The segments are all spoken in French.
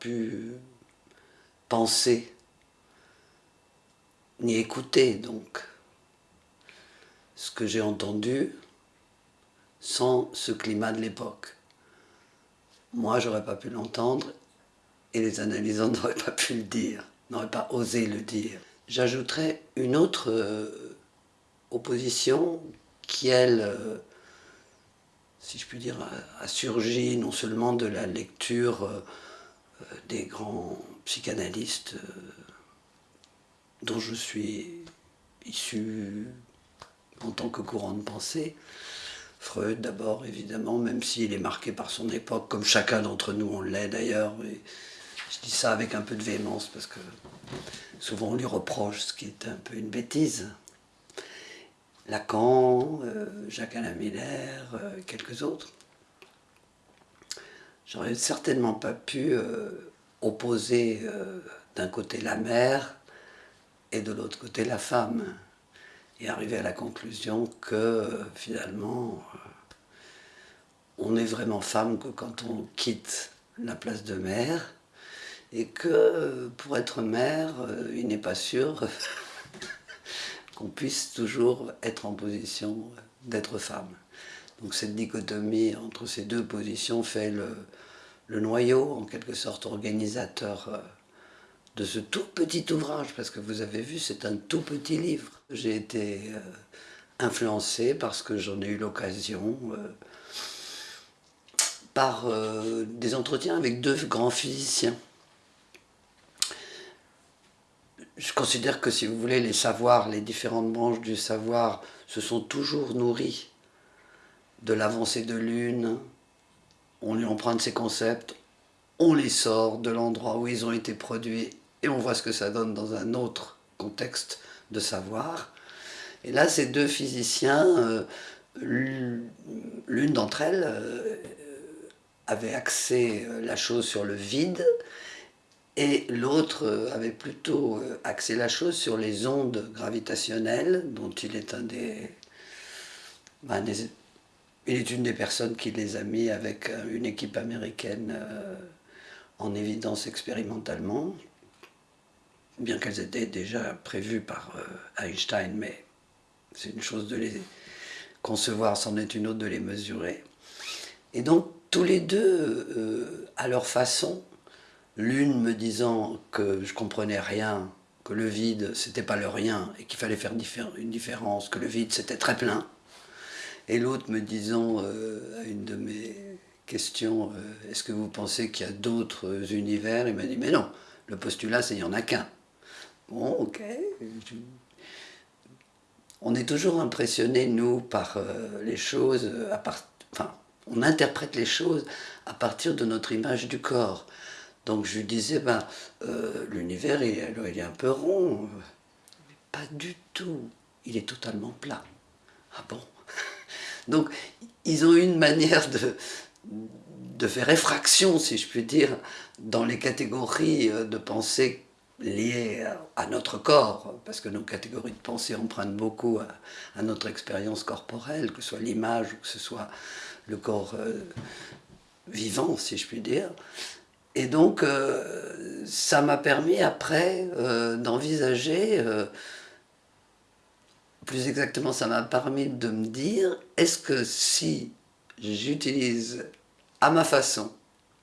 pu penser ni écouter donc ce que j'ai entendu sans ce climat de l'époque. Moi, j'aurais pas pu l'entendre et les analysants n'auraient pas pu le dire, n'auraient pas osé le dire. J'ajouterais une autre euh, opposition qui, elle, euh, si je puis dire, a, surgi non seulement de la lecture euh, des grands psychanalystes dont je suis issu en tant que courant de pensée, Freud d'abord évidemment, même s'il est marqué par son époque, comme chacun d'entre nous on l'est d'ailleurs. Je dis ça avec un peu de véhémence parce que souvent on lui reproche ce qui est un peu une bêtise. Lacan, euh, Jacques Alain Miller, euh, quelques autres. J'aurais certainement pas pu euh, opposer d'un côté la mère et de l'autre côté la femme et arriver à la conclusion que finalement on est vraiment femme que quand on quitte la place de mère et que pour être mère, il n'est pas sûr qu'on puisse toujours être en position d'être femme. Donc cette dichotomie entre ces deux positions fait le, noyau, en quelque sorte organisateur de ce tout petit ouvrage, parce que vous avez vu, c'est un tout petit livre. J'ai été euh, influencé parce que j'en ai eu l'occasion euh, par euh, des entretiens avec deux grands physiciens. Je considère que si vous voulez, les savoirs, les différentes branches du savoir se sont toujours nourris de l'avancée de l'une, on lui emprunte ses concepts, on les sort de l'endroit où ils ont été produits et on voit ce que ça donne dans un autre contexte de savoir. Et là, ces deux physiciens, euh, l'une d'entre elles euh, avait axé euh, la chose sur le vide, et l'autre avait plutôt axé la chose sur les ondes gravitationnelles, dont il est un des, ben, il est une des personnes qui les a mis avec une équipe américaine en évidence expérimentalement bien qu'elles étaient déjà prévues par euh, Einstein, mais c'est une chose de les concevoir, c'en est une autre de les mesurer. Et donc, tous les deux, euh, à leur façon, l'une me disant que je comprenais rien, que le vide, c'était pas le rien, et qu'il fallait faire une différence, que le vide, c'était très plein, et l'autre me disant euh, à une de mes questions, est-ce que vous pensez qu'il y a d'autres univers? Il m'a dit, mais non, le postulat, c'est il n'y en a qu'un. Bon, ok. On est toujours impressionné, nous, par euh, les choses, enfin, on interprète les choses à partir de notre image du corps. Donc je lui disais, ben, euh, l'univers, il, est un peu rond. Pas du tout. Il est totalement plat. Ah bon? Donc, ils ont une manière de, faire effraction, si je puis dire, dans les catégories euh, de pensée liées à notre corps, parce que nos catégories de pensée empruntent beaucoup à, notre expérience corporelle, que ce soit l'image ou que ce soit le corps euh, vivant, si je puis dire. Et donc, euh, ça m'a permis après d'envisager, plus exactement, ça m'a permis de me dire, est-ce que si j'utilise à ma façon,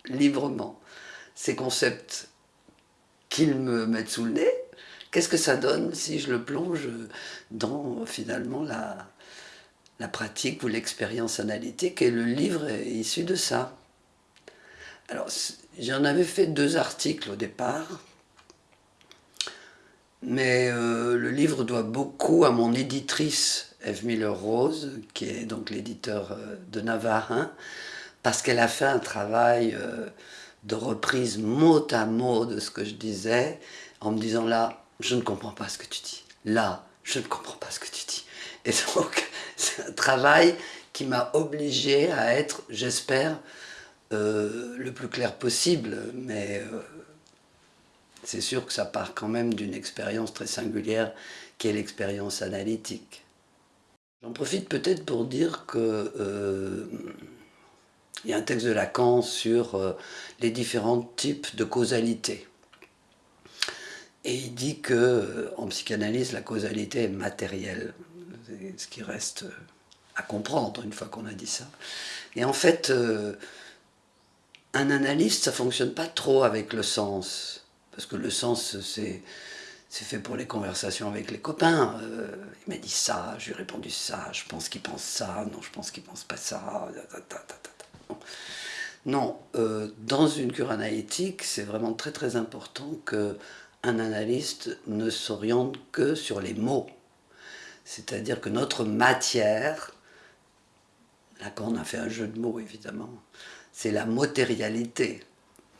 librement, ces concepts qu'ils me mettent sous le nez, qu'est-ce que ça donne si je le plonge dans finalement la, pratique ou l'expérience analytique et le livre est issu de ça? Alors j'en avais fait deux articles au départ, mais euh, le livre doit beaucoup à mon éditrice Eve Miller-Rose, qui est donc l'éditeur euh, de Navarin, parce qu'elle a fait un travail euh, de reprise mot à mot de ce que je disais, en me disant là, je ne comprends pas ce que tu dis. Là, je ne comprends pas ce que tu dis. Et donc, c'est un travail qui m'a obligé à être, j'espère, le plus clair possible, mais c'est sûr que ça part quand même d'une expérience très singulière qui est l'expérience analytique. J'en profite peut-être pour dire que euh, Il y a un texte de Lacan sur euh, les différents types de causalité. Et il dit que euh, en psychanalyse, la causalité est matérielle, ce qui reste à comprendre une fois qu'on a dit ça. Et en fait, un analyste, ça fonctionne pas trop avec le sens, parce que le sens, c'est fait pour les conversations avec les copains. Euh, il m'a dit ça, je lui ai répondu ça, je pense qu'il pense ça, non, je pense qu'il pense pas ça. Non, euh, dans une cure analytique, c'est vraiment très très important que un analyste ne s'oriente que sur les mots. C'est-à-dire que notre matière, on a fait un jeu de mots évidemment, c'est la matérialité.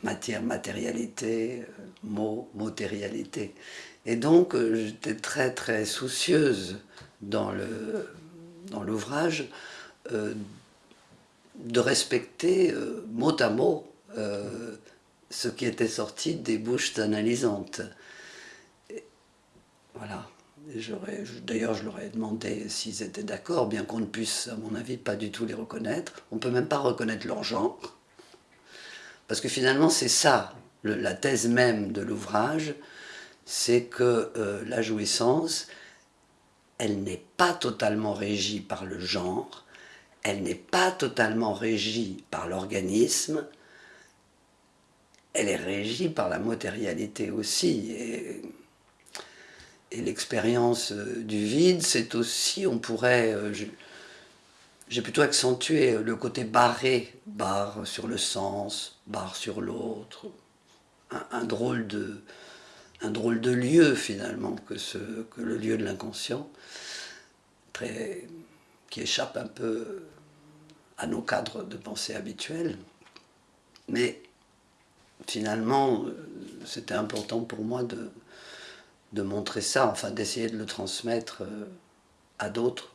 Matière, matérialité, euh, mot, matérialité. Et donc, euh, j'étais très très soucieuse dans l'ouvrage dans euh, de respecter euh, mot à mot ce qui était sorti des bouches analysantes. voilà. D'ailleurs, je leur ai demandé s'ils étaient d'accord, bien qu'on ne puisse, à mon avis, pas du tout les reconnaître. On ne peut même pas reconnaître leur genre. Parce que finalement, c'est ça, la thèse même de l'ouvrage, c'est que euh, la jouissance, elle n'est pas totalement régie par le genre, elle n'est pas totalement régie par l'organisme, elle est régie par la matérialité aussi. Et, l'expérience euh, du vide, c'est aussi, on pourrait... Euh, j'ai plutôt accentué le côté barré, barre sur le sens, barre sur l'autre, un, drôle de, lieu finalement que, le lieu de l'inconscient, qui échappe un peu à nos cadres de pensée habituels. Mais finalement, c'était important pour moi de, de montrer ça, enfin d'essayer de le transmettre euh, à d'autres.